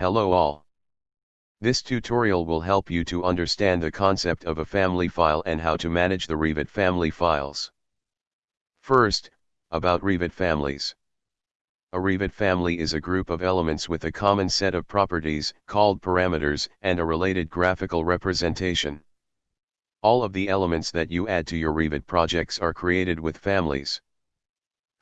Hello all. This tutorial will help you to understand the concept of a family file and how to manage the Revit family files. First, about Revit families. A Revit family is a group of elements with a common set of properties, called parameters, and a related graphical representation. All of the elements that you add to your Revit projects are created with families.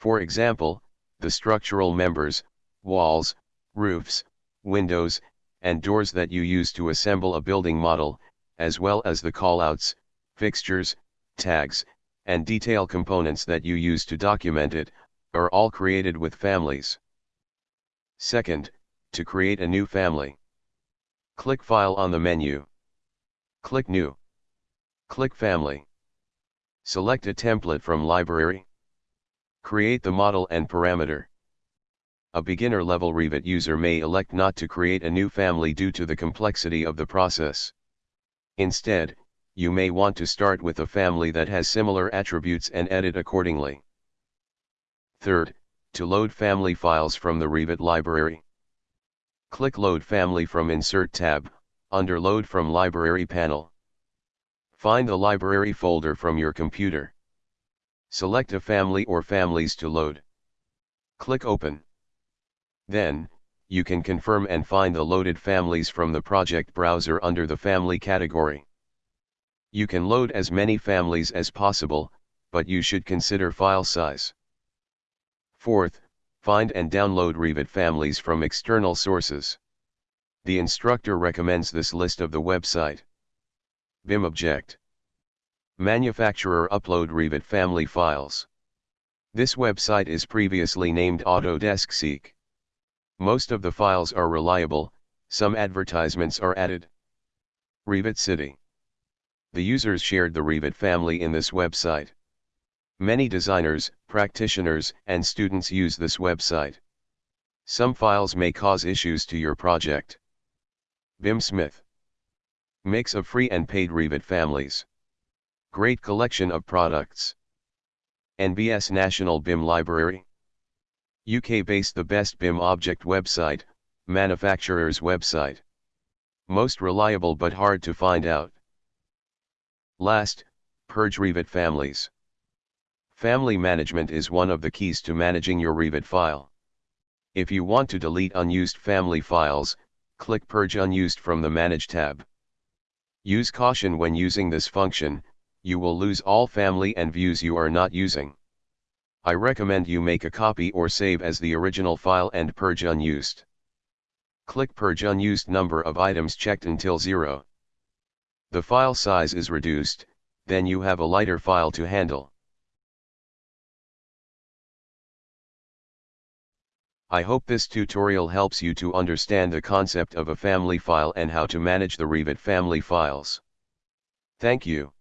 For example, the structural members, walls, roofs, windows, and doors that you use to assemble a building model, as well as the callouts, fixtures, tags, and detail components that you use to document it, are all created with families. Second, to create a new family. Click File on the menu. Click New. Click Family. Select a template from Library. Create the model and parameter. A beginner-level Revit user may elect not to create a new family due to the complexity of the process. Instead, you may want to start with a family that has similar attributes and edit accordingly. Third, to load family files from the Revit library. Click Load Family from Insert tab, under Load from Library panel. Find the library folder from your computer. Select a family or families to load. Click Open. Then, you can confirm and find the loaded families from the project browser under the family category. You can load as many families as possible, but you should consider file size. Fourth, find and download Revit families from external sources. The instructor recommends this list of the website. BIM Object. Manufacturer upload Revit family files. This website is previously named Autodesk Seek. Most of the files are reliable, some advertisements are added. Revit City. The users shared the Revit family in this website. Many designers, practitioners, and students use this website. Some files may cause issues to your project. BIM Smith. Mix of free and paid Revit families. Great collection of products. NBS National BIM Library. UK-based the best BIM object website, manufacturer's website. Most reliable but hard to find out. Last, purge Revit families. Family management is one of the keys to managing your Revit file. If you want to delete unused family files, click Purge Unused from the Manage tab. Use caution when using this function, you will lose all family and views you are not using. I recommend you make a copy or save as the original file and purge unused. Click Purge Unused number of items checked until zero. The file size is reduced, then you have a lighter file to handle. I hope this tutorial helps you to understand the concept of a family file and how to manage the Revit family files. Thank you.